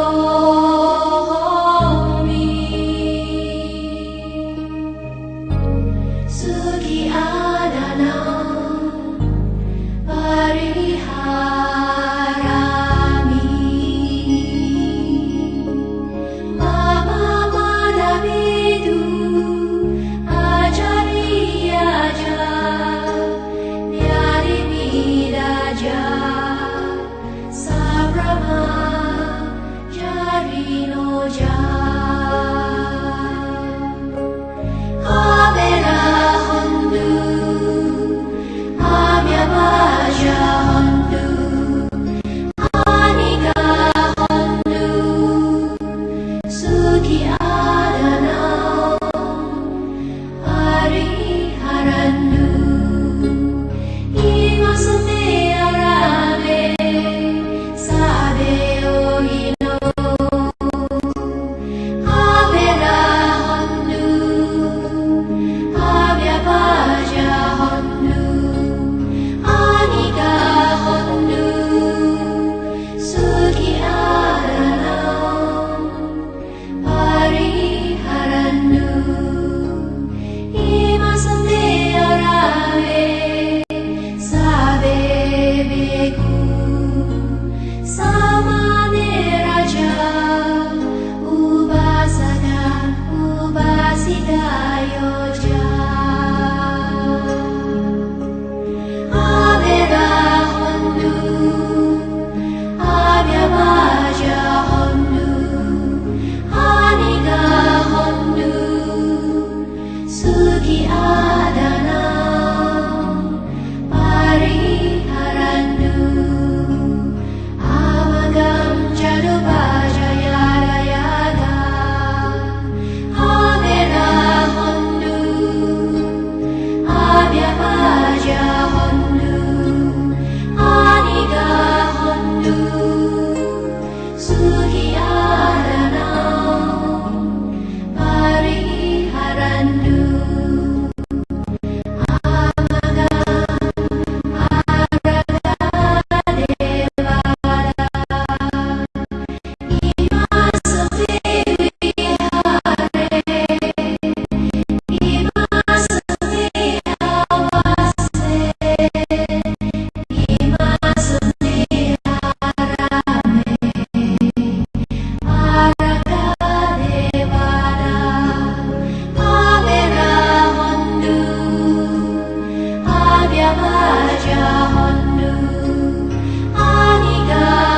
Señor. Raja Hanu Anika